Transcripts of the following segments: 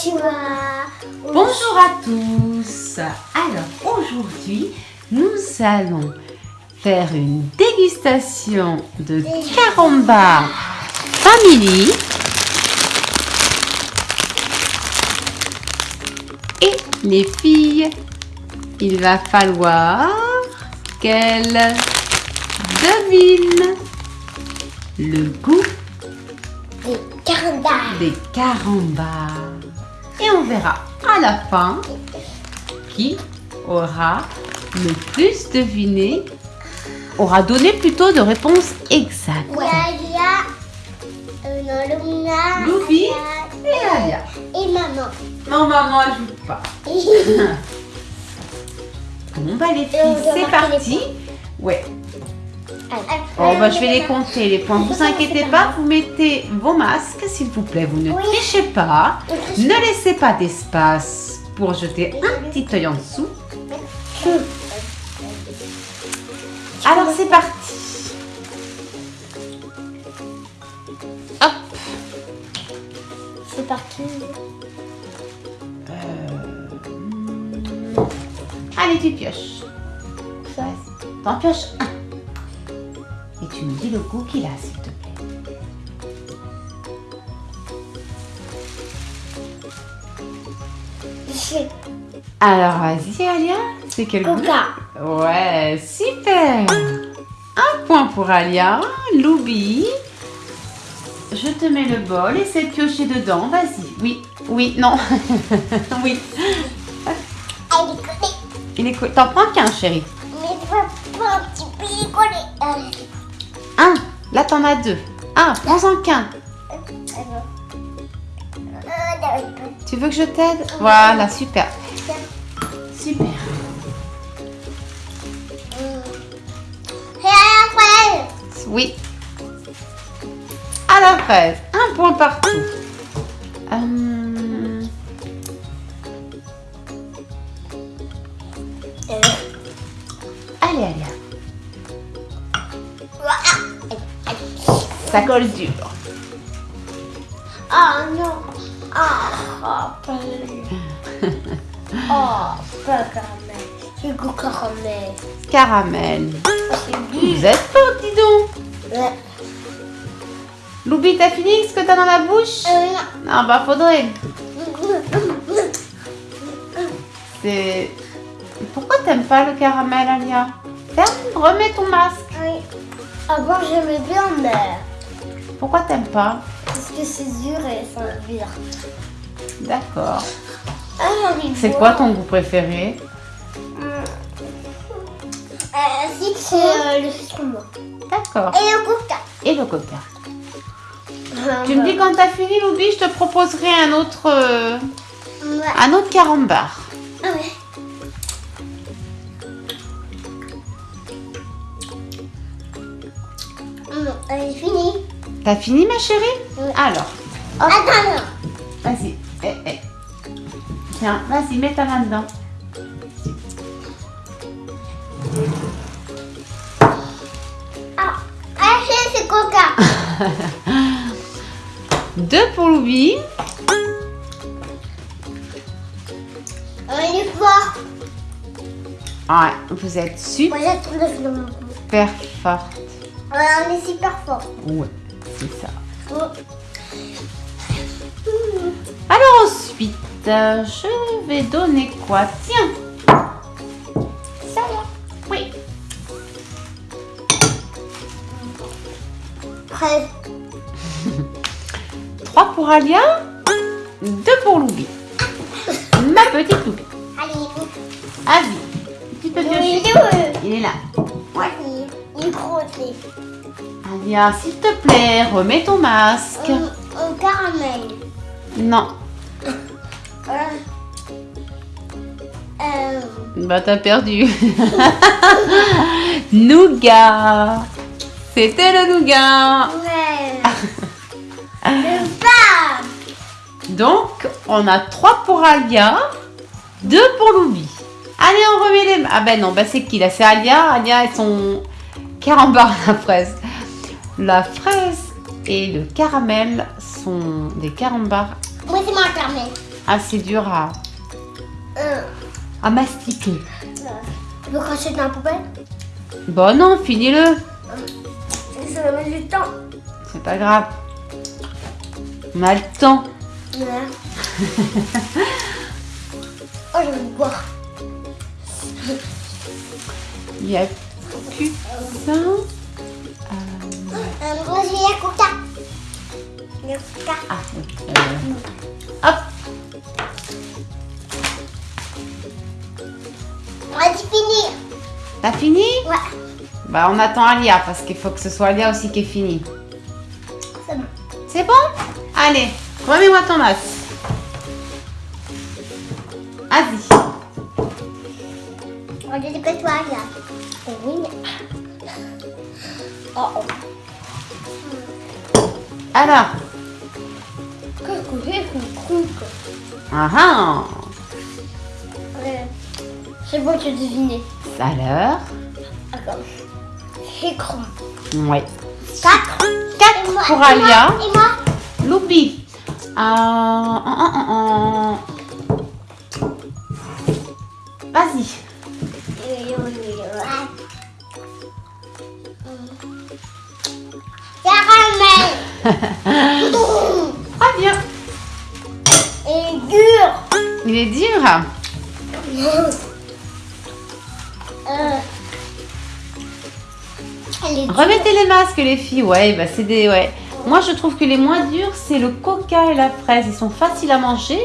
Konnichiwa. Bonjour à tous. Alors aujourd'hui, nous allons faire une dégustation de Caramba Family. Et les filles, il va falloir qu'elles devinent le goût Des carambars. des carambars. Et on verra à la fin qui aura le plus deviné, aura donné plutôt de réponses exactes. Euh, Loubi. Aya, Et Alia. et maman. Non, maman, elle joue pas. Bon, bah les filles, doit c'est parti. Ouais. Bon, bah, je vais les compter, les points. Vous inquiétez pas, vous mettez vos masques, s'il vous plaît. Vous ne trichez pas. Ne laissez pas d'espace pour jeter un petit œil en dessous. Alors c'est parti. Hop. C'est parti. Allez, tu pioches. T'en pioches un. Le goût qu'il a, s'il te plaît. Alors vas-y, Alia. C'est quel goût? Ouais, super. Un point pour Alia. Loubi. Je te mets le bol et c'est pioché dedans. Vas-y. Oui, oui, non. oui. Il est co- T'en prends qu'un, chérie. Mais pas, un petit peu collé. Là, t'en as deux. Un. Prends-en qu'un. Tu veux que je t'aide? Voilà, super. Super. Oui. À la fraise. Un point partout. Hum, Allez, allez. Ça colle dur. Oh non. Oh, oh, pas Oh, pas caramel. C'est goût caramel. Caramel. Du. Vous êtes fort, dis donc. Ouais. Loubi, t'as fini ce que t'as dans la bouche? Euh, Non, bah faudrait. C'est. Pourquoi t'aimes pas le caramel, Alia? Ferme, remets ton masque. Oui. Avant, j'aimais bien, mais. Pourquoi t'aimes pas Parce que c'est dur et ça vire. D'accord. Ah, C'est quoi ton goût préféré Euh, si, c'est euh, le citron noir. D'accord. Et le coca. Et le coca. Ah, Tu me dis quand t'as fini, Loubi, je te proposerai un autre, euh, Ouais. un autre carambar. Ah ouais. Non, elle est finie. T'as fini, ma chérie Oui. Alors, hop, Attends, non. vas-y. Eh, eh. Tiens, vas-y, mets ta main dedans. Ah, Achille, c'est coca. Deux pour Loubi. On est fort. Ouais, vous êtes super Moi, mon cou. forte. Ouais, on est super fort. Ouais, ça. Alors ensuite, je vais donner quoi? Tiens, Ça va. oui. Fraise. Trois pour Alia, deux pour Loubi. Ma petite Loubi. Allez, Avis. Tu peux Il est là. Alia, s'il te plaît, remets ton masque. Un caramel. Non. Euh, euh, Bah t'as perdu. nougat. C'était le nougat. ouais. Donc, on a 3 pour Alia, 2 pour Loubi. Allez, on remet les... Ah ben non, bah c'est qui là? C'est Alia. Alia et son carambar la fraise. La fraise et le caramel sont des carambars. Moi, c'est mon caramel. assez dur à, Euh, à mastiquer. Tu veux cracher dans la poubelle? Bon non, finis-le. Ça va mettre du temps. C'est pas grave. On a le temps. Ouais. oh, je vais boire. Il a ça. Euh, moi, j'ai la coca. La coca. ah, euh, hop. On va finir. T'as fini Ouais, Bah on attend Alia parce qu'il faut que ce soit Alia aussi qui est fini. c'est bon. C'est bon? Allez, remets-moi ton os. Vas-y. Regarde que toi, là. Oui. Oh, oh. Alors. Ah ah. C'est bon, tu deviné. Alors. D'accord. Écran. Ouais. 4. 4 pour Alia. Et moi Loupi. Ah, ah, ah, ah. Vas-y. Caramel. Très bien. Dur. Il est dur. Euh. Elle est dure. Remettez les masques les filles. Ouais, bah c'est des ouais. Moi je trouve que les moins durs c'est le coca et la fraise. Ils sont faciles à manger.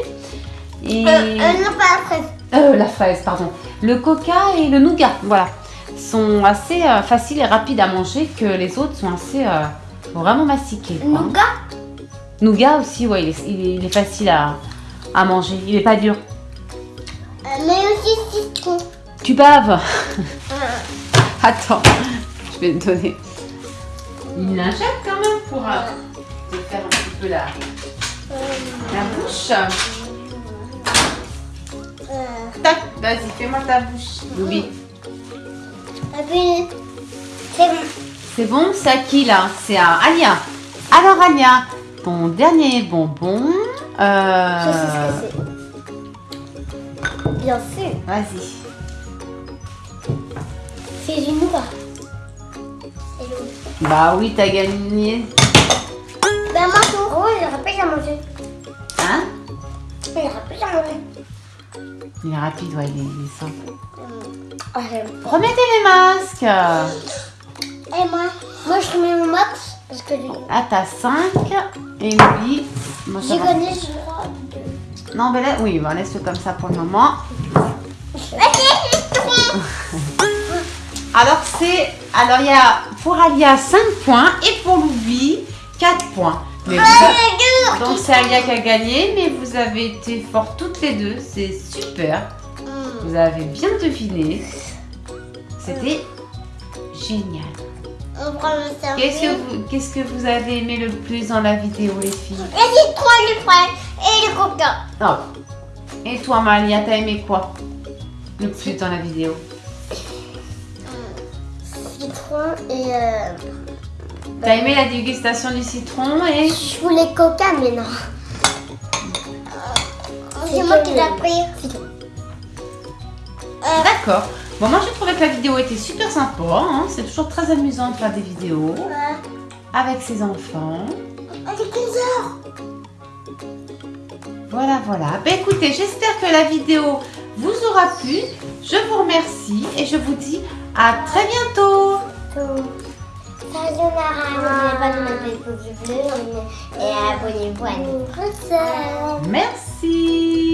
Et Euh, euh, non, pas la fraise. Euh, la fraise, pardon. Le coca et le nougat, voilà, sont assez euh, faciles et rapides à manger que les autres sont assez euh, vraiment mastiquer. quoi, hein. Nougat? Nougat aussi, ouais, il est, il est- il est facile à, à manger. Il est pas dur. Euh, mais aussi citron. Tu baves. Euh, Attends, je vais te donner une lingette quand même pour te faire un petit peu la, la bouche. Tac, vas-y, fais-moi ta bouche. Louis. C'est bon. C'est bon, c'est à qui là? C'est à Alia. Alors Alia, ton dernier bonbon. euh, Je sais ce que c'est. Bien sûr. Vas-y. C'est du nougat. Et l'eau. Bah oui, t'as gagné. Ben moi tout. Oh, j'aurais plus à manger. Hein? J'aurais plus à manger. Il est rapide, ouais, il est, il est simple. Remettez les masques. Et moi Moi, je remets mon max parce que Là, t'as 5. Et Louis. Moi, je crois. deux. Non, mais là, oui, on laisse-le comme ça pour le moment. Alors, c'est. Alors, il y a pour Alia 5 points et pour Louis 4 points. Mais vous a- Donc, c'est Alia qui a gagné, mais vous avez été fortes toutes les deux. C'est super. Hmm. Vous avez bien deviné. C'était génial. Qu'est-ce que, vous, qu'est-ce que vous avez aimé le plus dans la vidéo, les filles? Le citron, le fraise et le coca. Oh. Et toi, Malia, t'as aimé quoi Le plus dans la vidéo? Citron et... Euh... T'as aimé la dégustation du citron et? Je voulais coca, mais non. C'est moi qui l'ai pris. Euh, D'accord. Bon, moi j'ai trouvé que la vidéo était super sympa. hein. C'est toujours très amusant de faire des vidéos ouais. avec ses enfants. Est 15 heures. Voilà, voilà. Ben écoutez, j'espère que la vidéo vous aura plu. Je vous remercie et je vous dis à très bientôt. Sayonara. N'oubliez pas de mettre les pouces bleus et abonnez-vous à notre chaîne. Merci.